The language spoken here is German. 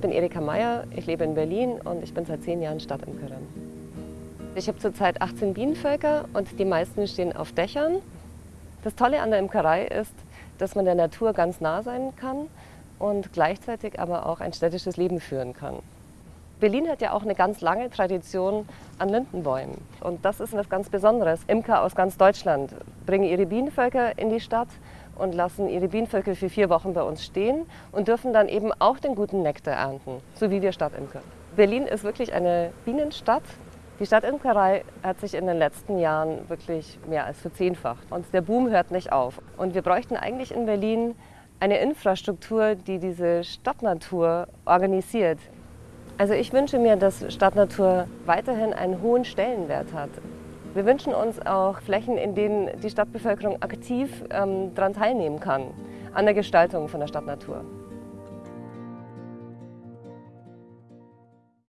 Ich bin Erika Meyer, ich lebe in Berlin und ich bin seit zehn Jahren Stadtimkerin. Ich habe zurzeit 18 Bienenvölker und die meisten stehen auf Dächern. Das Tolle an der Imkerei ist, dass man der Natur ganz nah sein kann und gleichzeitig aber auch ein städtisches Leben führen kann. Berlin hat ja auch eine ganz lange Tradition an Lindenbäumen. Und das ist was ganz Besonderes. Imker aus ganz Deutschland bringen ihre Bienenvölker in die Stadt und lassen ihre Bienenvölker für vier Wochen bei uns stehen und dürfen dann eben auch den guten Nektar ernten, so wie wir Stadtimker. Berlin ist wirklich eine Bienenstadt. Die Stadtimkerei hat sich in den letzten Jahren wirklich mehr als verzehnfacht. Und der Boom hört nicht auf. Und wir bräuchten eigentlich in Berlin eine Infrastruktur, die diese Stadtnatur organisiert. Also ich wünsche mir, dass Stadtnatur weiterhin einen hohen Stellenwert hat. Wir wünschen uns auch Flächen, in denen die Stadtbevölkerung aktiv ähm, daran teilnehmen kann, an der Gestaltung von der Stadtnatur.